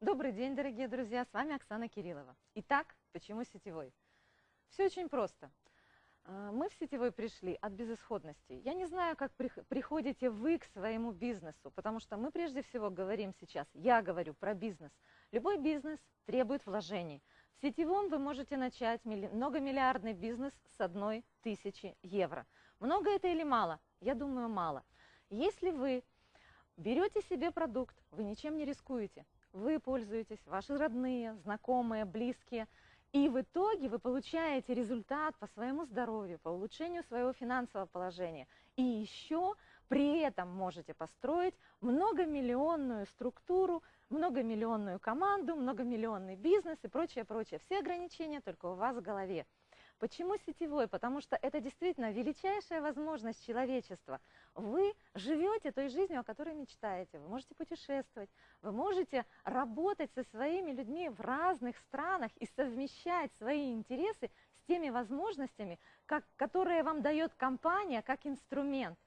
Добрый день, дорогие друзья, с вами Оксана Кириллова. Итак, почему сетевой? Все очень просто. А, мы в сетевой пришли от безысходности. Я не знаю, как приходите вы к своему бизнесу, потому что мы прежде всего говорим сейчас, я говорю про бизнес. Любой бизнес требует вложений. В сетевом вы можете начать многомиллиардный бизнес с одной тысячи евро. Много это или мало? Я думаю, мало. Если вы берете себе продукт, вы ничем не рискуете, вы пользуетесь, ваши родные, знакомые, близкие – и в итоге вы получаете результат по своему здоровью, по улучшению своего финансового положения. И еще при этом можете построить многомиллионную структуру, многомиллионную команду, многомиллионный бизнес и прочее, прочее. Все ограничения только у вас в голове. Почему сетевой? Потому что это действительно величайшая возможность человечества. Вы живете той жизнью, о которой мечтаете. Вы можете путешествовать, вы можете работать со своими людьми в разных странах и совмещать свои интересы с теми возможностями, как, которые вам дает компания как инструмент.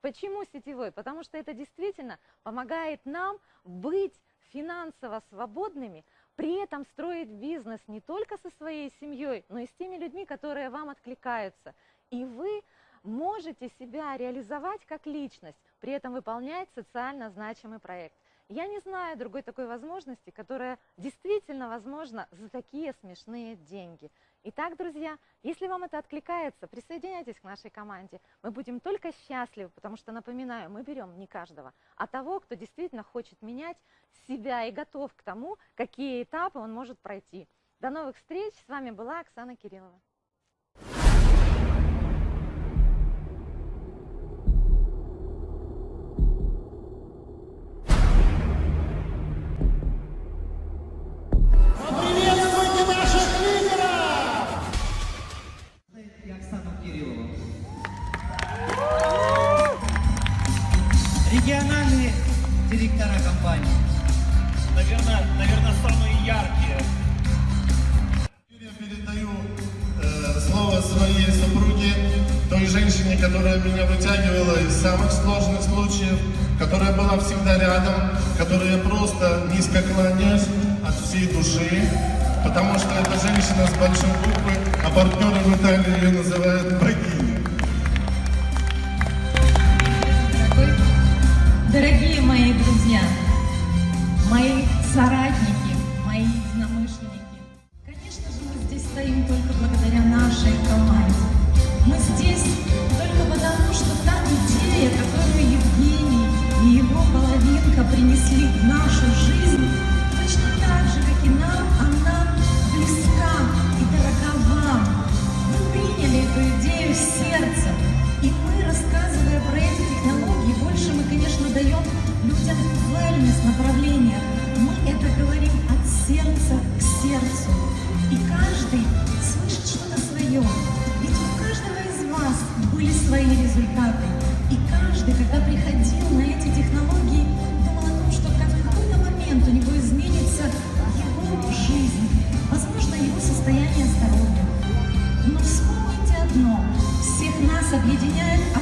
Почему сетевой? Потому что это действительно помогает нам быть финансово свободными, при этом строить бизнес не только со своей семьей, но и с теми людьми, которые вам откликаются. И вы можете себя реализовать как личность, при этом выполнять социально значимый проект. Я не знаю другой такой возможности, которая действительно возможна за такие смешные деньги. Итак, друзья, если вам это откликается, присоединяйтесь к нашей команде. Мы будем только счастливы, потому что, напоминаю, мы берем не каждого, а того, кто действительно хочет менять себя и готов к тому, какие этапы он может пройти. До новых встреч! С вами была Оксана Кириллова. Региональные директора компании. Наверное, наверное самые яркие. Я передаю э, слово своей супруге, той женщине, которая меня вытягивала из самых сложных случаев, которая была всегда рядом, которая просто низко кланяюсь от всей души, потому что это женщина с большой буквы, а партнеры в Италии ее называют богиней. Принесли в нашу жизнь, точно так же, как и нам, она близка и дорога вам. Вы приняли эту идею сердцем, и мы, рассказывая про эти технологии, больше мы, конечно, даем людям wellness направление. Мы это говорим от сердца к сердцу. И каждый слышит что-то свое. Ведь у каждого из вас были свои результаты. Yediler